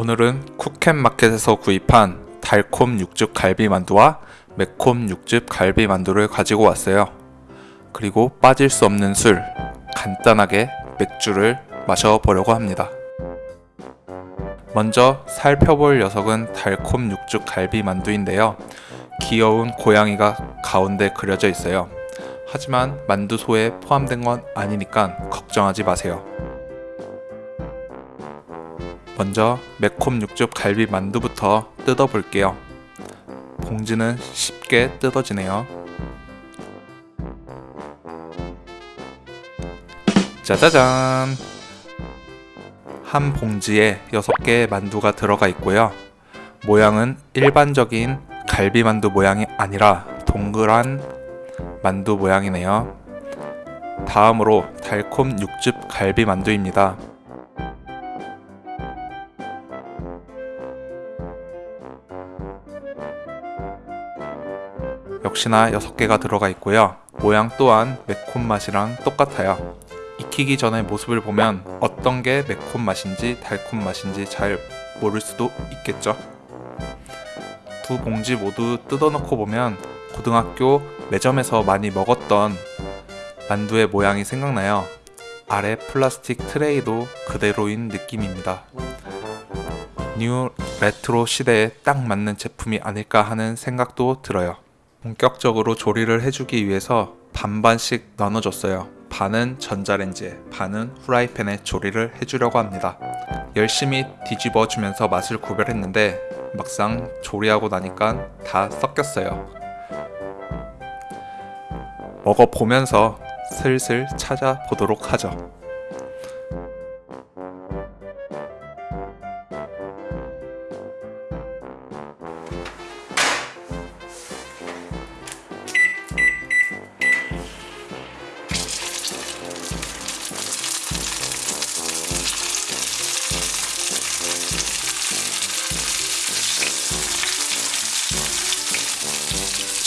오늘은 쿠켓마켓에서 구입한 달콤 육즙 갈비 만두와 매콤 육즙 갈비 만두를 가지고 왔어요. 그리고 빠질 수 없는 술, 간단하게 맥주를 마셔보려고 합니다. 먼저 살펴볼 녀석은 달콤 육즙 갈비 만두인데요. 귀여운 고양이가 가운데 그려져 있어요. 하지만 만두소에 포함된 건 아니니까 걱정하지 마세요. 먼저 매콤 육즙 갈비 만두부터 뜯어볼게요. 봉지는 쉽게 뜯어지네요. 짜자잔! 한 봉지에 6개의 만두가 들어가 있고요. 모양은 일반적인 갈비 만두 모양이 아니라 동그란 만두 모양이네요. 다음으로 달콤 육즙 갈비 만두입니다. 역시나 6개가 들어가 있고요. 모양 또한 매콤 맛이랑 똑같아요. 익히기 전의 모습을 보면 어떤 게 매콤 맛인지 달콤 맛인지 잘 모를 수도 있겠죠. 두 봉지 모두 뜯어놓고 보면 고등학교 매점에서 많이 먹었던 만두의 모양이 생각나요. 아래 플라스틱 트레이도 그대로인 느낌입니다. 뉴 레트로 시대에 딱 맞는 제품이 아닐까 하는 생각도 들어요. 본격적으로 조리를 해주기 위해서 반반씩 나눠줬어요. 반은 전자레인지에, 반은 후라이팬에 조리를 해주려고 합니다. 열심히 뒤집어 주면서 맛을 구별했는데 막상 조리하고 나니까 다 섞였어요. 먹어보면서 슬슬 찾아보도록 하죠.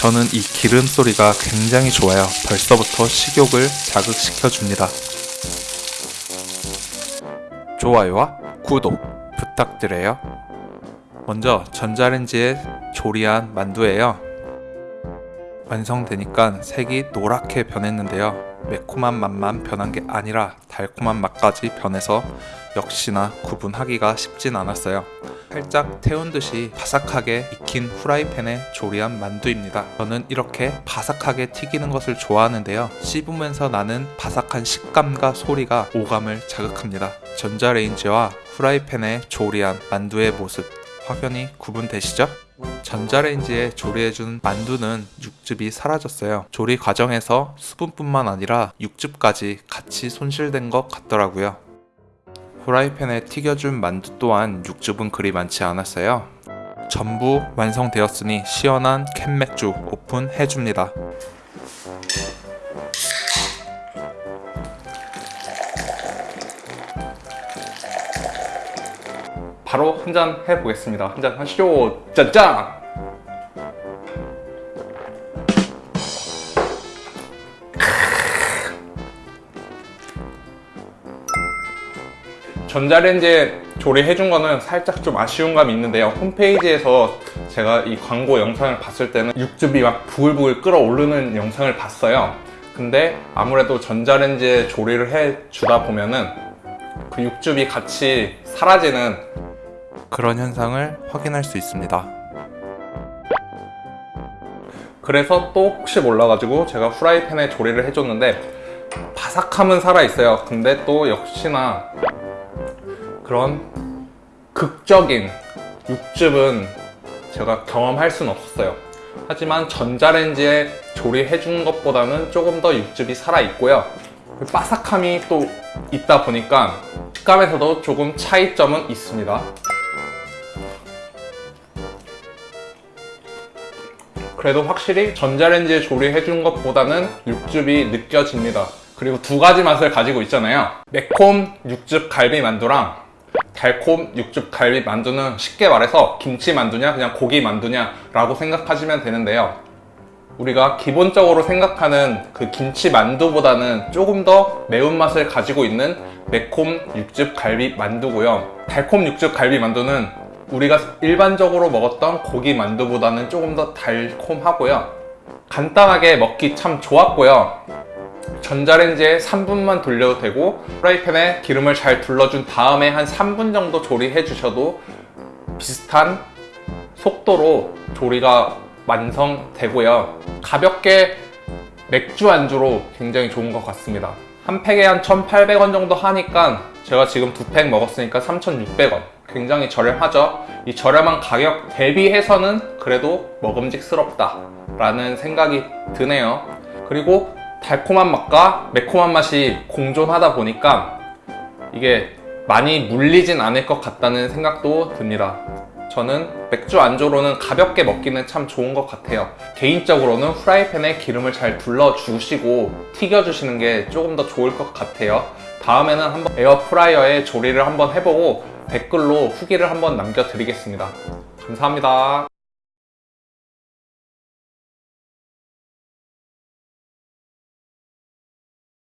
저는 이 기름 소리가 굉장히 좋아요. 벌써부터 식욕을 자극시켜 줍니다. 좋아요와 구독 부탁드려요. 먼저 전자레인지에 조리한 만두예요. 완성되니까 색이 노랗게 변했는데요. 매콤한 맛만 변한 게 아니라 달콤한 맛까지 변해서 역시나 구분하기가 쉽진 않았어요. 살짝 태운 듯이 바삭하게 익힌 후라이팬에 조리한 만두입니다. 저는 이렇게 바삭하게 튀기는 것을 좋아하는데요. 씹으면서 나는 바삭한 식감과 소리가 오감을 자극합니다. 전자레인지와 후라이팬에 조리한 만두의 모습 확연히 구분되시죠? 전자레인지에 조리해준 만두는 육즙이 사라졌어요. 조리 과정에서 수분뿐만 아니라 육즙까지 같이 손실된 것 같더라고요. 후라이팬에 튀겨준 만두 또한 육즙은 그리 많지 않았어요. 전부 완성되었으니 시원한 캔맥주 오픈해줍니다. 바로 한 잔 해보겠습니다. 한 잔 하시죠. 짠짠! 전자레인지에 조리해준 거는 살짝 좀 아쉬운 감이 있는데요. 홈페이지에서 제가 이 광고 영상을 봤을 때는 육즙이 막 부글부글 끓어오르는 영상을 봤어요. 근데 아무래도 전자레인지에 조리를 해주다 보면은 그 육즙이 같이 사라지는 그런 현상을 확인할 수 있습니다. 그래서 또 혹시 몰라가지고 제가 후라이팬에 조리를 해줬는데 바삭함은 살아있어요. 근데 또 역시나 그런 극적인 육즙은 제가 경험할 수는 없었어요. 하지만 전자레인지에 조리해 준 것보다는 조금 더 육즙이 살아있고요. 바삭함이 또 있다 보니까 식감에서도 조금 차이점은 있습니다. 그래도 확실히 전자레인지에 조리해 준 것보다는 육즙이 느껴집니다. 그리고 두 가지 맛을 가지고 있잖아요. 매콤 육즙 갈비 만두랑 달콤 육즙 갈비 만두는 쉽게 말해서 김치 만두냐 그냥 고기 만두냐 라고 생각하시면 되는데요 우리가 기본적으로 생각하는 그 김치 만두보다는 조금 더 매운맛을 가지고 있는 매콤 육즙 갈비 만두고요 달콤 육즙 갈비 만두는 우리가 일반적으로 먹었던 고기 만두보다는 조금 더 달콤하고요. 간단하게 먹기 참 좋았고요. 전자레인지에 3분만 돌려도 되고 프라이팬에 기름을 잘 둘러준 다음에 한 3분 정도 조리해 주셔도 비슷한 속도로 조리가 완성되고요. 가볍게 맥주 안주로 굉장히 좋은 것 같습니다. 한 팩에 한 1,800원 정도 하니까 제가 지금 두 팩 먹었으니까 3,600원. 굉장히 저렴하죠? 이 저렴한 가격 대비해서는 그래도 먹음직스럽다 라는 생각이 드네요. 그리고 달콤한 맛과 매콤한 맛이 공존하다 보니까 이게 많이 물리진 않을 것 같다는 생각도 듭니다. 저는 맥주 안주로는 가볍게 먹기는 참 좋은 것 같아요. 개인적으로는 후라이팬에 기름을 잘 둘러주시고 튀겨주시는 게 조금 더 좋을 것 같아요. 다음에는 한번 에어프라이어에 조리를 한번 해보고 댓글로 후기를 한번 남겨드리겠습니다. 감사합니다.